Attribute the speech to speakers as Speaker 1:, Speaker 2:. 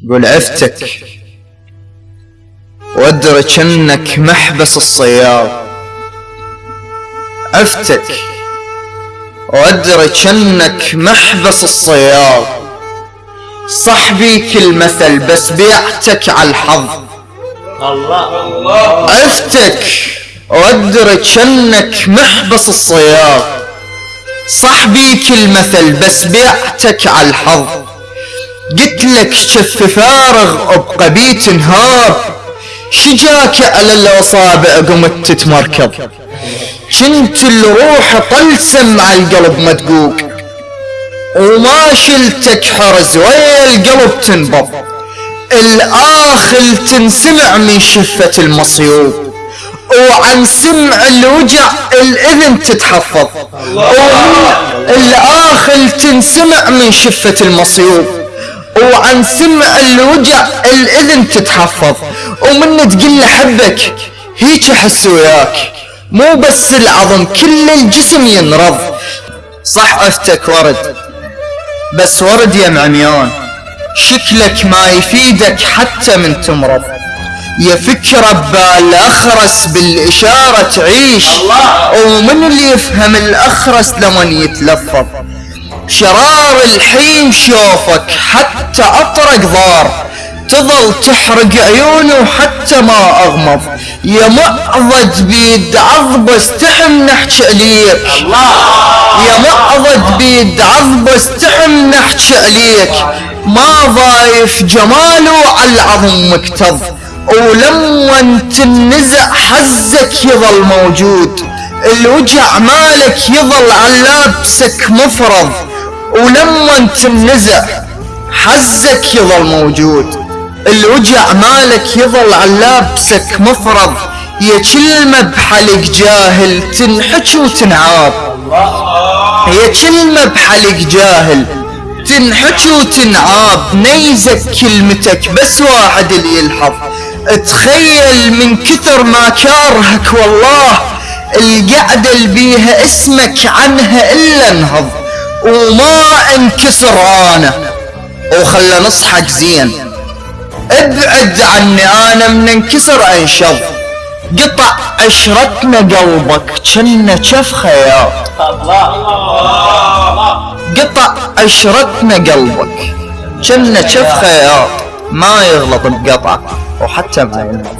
Speaker 1: قول عفتك. وأدري انك محبس الصياد. عفتك. وأدري انك محبس الصياد. صاحبي كل مثل بس بيعتك على الحظ.
Speaker 2: الله.
Speaker 1: عفتك. وأدري انك محبس الصياد. صاحبي كل مثل بس بيعتك على الحظ. قلت لك شف فارغ ابقى بيت انهار شجاك على الأصابع قمت تتمركض. كنت الروح طلسم على القلب مدقوق. وما شلتك حرز ويا القلب تنبض. الآخل تنسمع من شفة المصيوب. وعن سمع الوجع الإذن تتحفظ. ومن الآخل تنسمع من شفة المصيوب. وعن سمع الوجع الإذن تتحفظ. ومن تقول له حبك هيك أحس وياك. مو بس العظم كل الجسم ينرض. صح أفتك ورد. بس ورد يا معميان شكلك ما يفيدك حتى من تمرض. يا فكرة ببال أخرس بالإشارة تعيش.
Speaker 2: الله.
Speaker 1: ومن اللي يفهم الأخرس لمن يتلفظ. شرار الحين شوفك حتى أطرق ضار. تظل تحرق عيونه حتى ما أغمض. يا معضد بيد عضب استحم نحكي عليك يا معضد بيد عضب استحم نحكي عليك ما ضايف جماله على العظم مكتظ. ولما تنزع حزك يظل موجود. الوجع مالك يظل على لابسك مفرض. ولما تنزع حزك يظل موجود. الوجع مالك يظل على لابسك مفرض. يا كلمة بحلق جاهل تنحكي وتنعاب. يا كلمة بحلق جاهل تنحكي وتنعاب. نيزك كلمتك بس واحد اللي يلحظ. تخيل من كثر ما كارهك والله. القعدة اللي بيها اسمك عنها إلا انهض. وما انكسر أنا. وخلى نصحك زين. ابعد عني أنا من انكسر انشظ قطع عشرتنا قلبك كنا كف خياط. قطع عشرتنا قلبك كنا كف خياط. ما يغلط بقطع وحتى ينفع